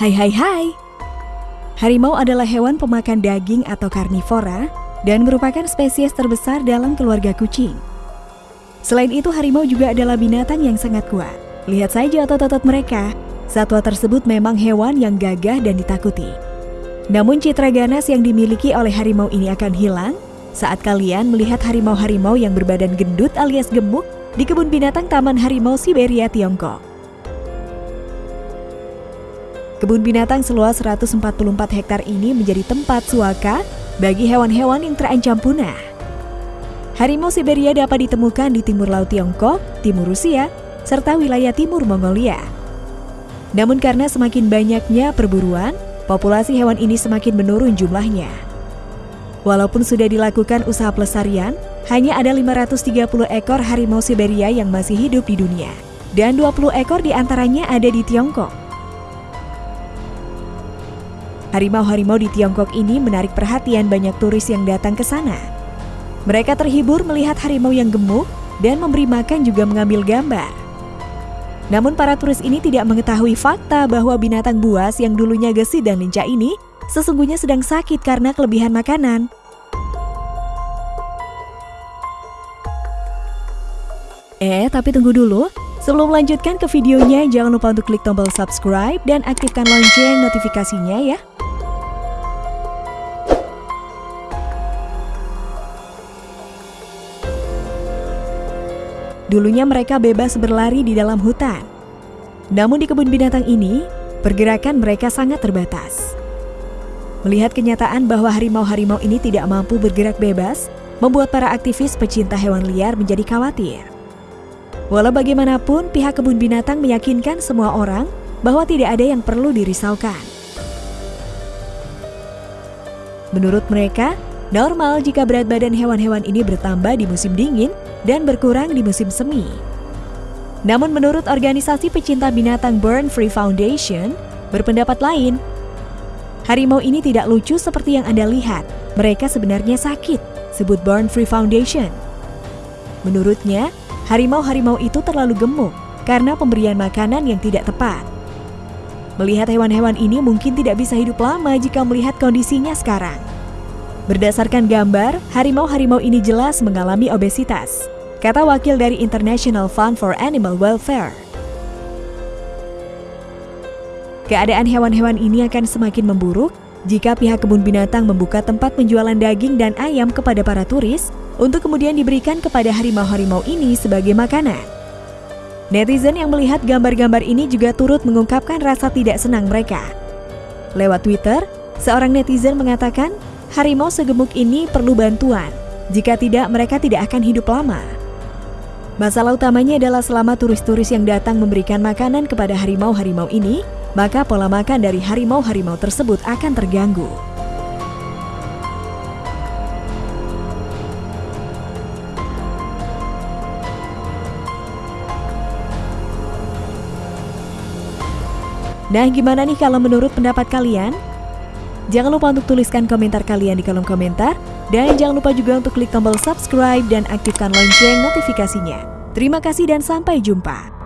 Hai hai hai. Harimau adalah hewan pemakan daging atau karnivora dan merupakan spesies terbesar dalam keluarga kucing. Selain itu, harimau juga adalah binatang yang sangat kuat. Lihat saja otot-otot mereka. Satwa tersebut memang hewan yang gagah dan ditakuti. Namun citra ganas yang dimiliki oleh harimau ini akan hilang saat kalian melihat harimau-harimau yang berbadan gendut alias gemuk di kebun binatang Taman Harimau Siberia, Tiongkok. Kebun binatang seluas 144 hektar ini menjadi tempat suaka bagi hewan-hewan yang terancam punah. Harimau Siberia dapat ditemukan di timur laut Tiongkok, timur Rusia, serta wilayah timur Mongolia. Namun karena semakin banyaknya perburuan, populasi hewan ini semakin menurun jumlahnya. Walaupun sudah dilakukan usaha pelestarian, hanya ada 530 ekor harimau Siberia yang masih hidup di dunia, dan 20 ekor di antaranya ada di Tiongkok. Harimau-harimau di Tiongkok ini menarik perhatian banyak turis yang datang ke sana. Mereka terhibur melihat harimau yang gemuk dan memberi makan juga mengambil gambar. Namun para turis ini tidak mengetahui fakta bahwa binatang buas yang dulunya gesit dan lincah ini sesungguhnya sedang sakit karena kelebihan makanan. Eh, tapi tunggu dulu. Sebelum melanjutkan ke videonya, jangan lupa untuk klik tombol subscribe dan aktifkan lonceng notifikasinya ya. Dulunya mereka bebas berlari di dalam hutan. Namun di kebun binatang ini, pergerakan mereka sangat terbatas. Melihat kenyataan bahwa harimau-harimau ini tidak mampu bergerak bebas, membuat para aktivis pecinta hewan liar menjadi khawatir. Walau bagaimanapun, pihak kebun binatang meyakinkan semua orang bahwa tidak ada yang perlu dirisaukan. Menurut mereka, normal jika berat badan hewan-hewan ini bertambah di musim dingin dan berkurang di musim semi. Namun menurut organisasi pecinta binatang Burn Free Foundation, berpendapat lain. Harimau ini tidak lucu seperti yang Anda lihat. Mereka sebenarnya sakit, sebut Burn Free Foundation. Menurutnya, harimau-harimau itu terlalu gemuk karena pemberian makanan yang tidak tepat. Melihat hewan-hewan ini mungkin tidak bisa hidup lama jika melihat kondisinya sekarang. Berdasarkan gambar, harimau-harimau ini jelas mengalami obesitas, kata wakil dari International Fund for Animal Welfare. Keadaan hewan-hewan ini akan semakin memburuk jika pihak kebun binatang membuka tempat penjualan daging dan ayam kepada para turis untuk kemudian diberikan kepada harimau-harimau ini sebagai makanan. Netizen yang melihat gambar-gambar ini juga turut mengungkapkan rasa tidak senang mereka. Lewat Twitter, seorang netizen mengatakan harimau segemuk ini perlu bantuan. Jika tidak, mereka tidak akan hidup lama. Masalah utamanya adalah selama turis-turis yang datang memberikan makanan kepada harimau-harimau ini, maka pola makan dari harimau-harimau tersebut akan terganggu. Nah, gimana nih kalau menurut pendapat kalian? Jangan lupa untuk tuliskan komentar kalian di kolom komentar. Dan jangan lupa juga untuk klik tombol subscribe dan aktifkan lonceng notifikasinya. Terima kasih dan sampai jumpa.